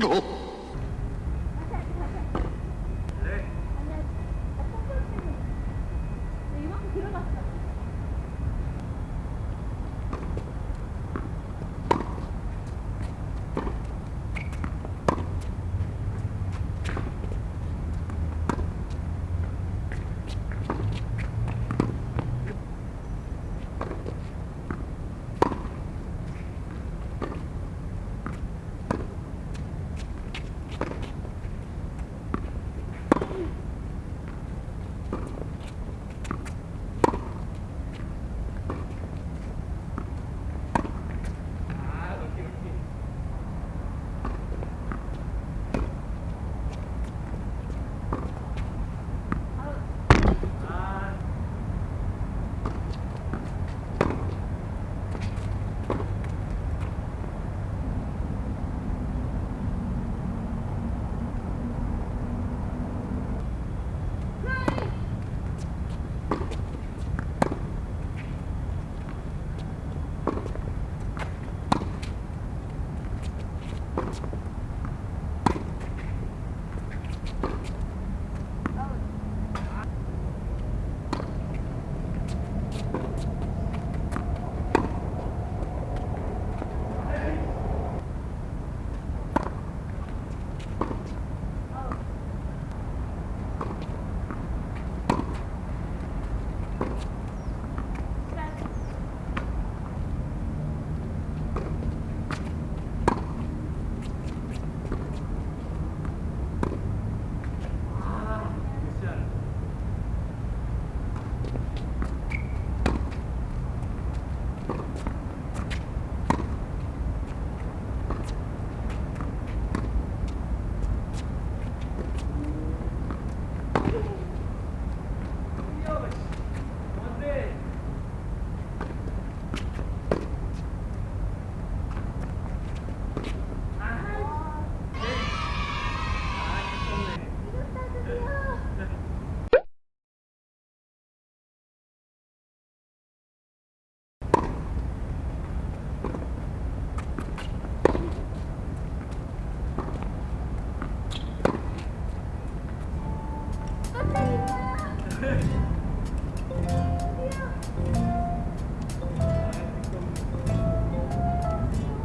어? よし! Good.